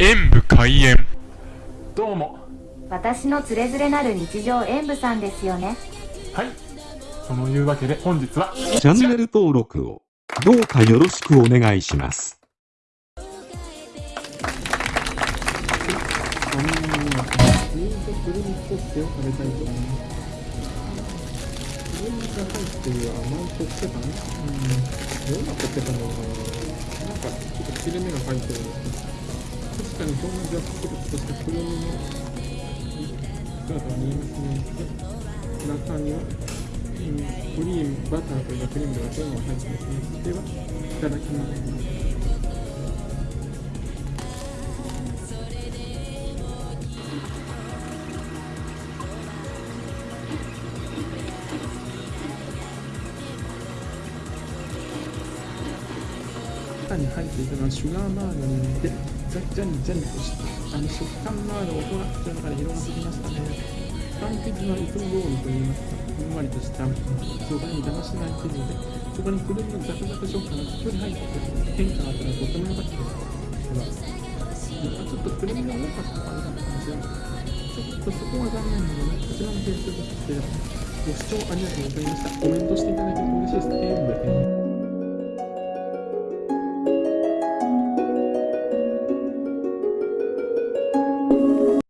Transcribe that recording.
演武開演。どうも。私のつれづれなる日常演舞さんですよね。はい。そのいうわけで本日はチャンネル登録をどうかよろしくお願いします。ってる甘いコッペパンうん、どんなコッペパンなのかな。なんかちょっと切れ目が入ってる。んですけど、確かに表面ではプルッとしたプルミの姿が見えますね。中には、クリーム、バターというクリームとかそういうのが入ってますね。では、いただきます。中に入っていたのはシュガーマーガリンで、ザジャリジャリとしたあの食感のある音が口の中で広がってきましたね。パン生地はいつも通りといいますか、ふんわりとした素材に邪魔しない生地で、そこにくるみのザクザク食感がたっぷり入ってて、変化があったのがとても良かったです。では、なんかちょっとくるみが多かったかなかったかもしれない。ちょっとそこは残念なので、こちらの点数として、ご視聴ありがとうございました。コメントしていただけると嬉しい